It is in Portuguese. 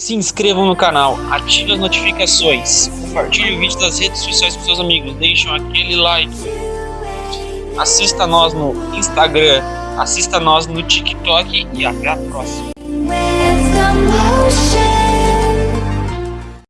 se inscrevam no canal, ativem as notificações, compartilhe o vídeo das redes sociais com seus amigos, deixem aquele like, assista nós no Instagram, assista nós no TikTok e até a próxima.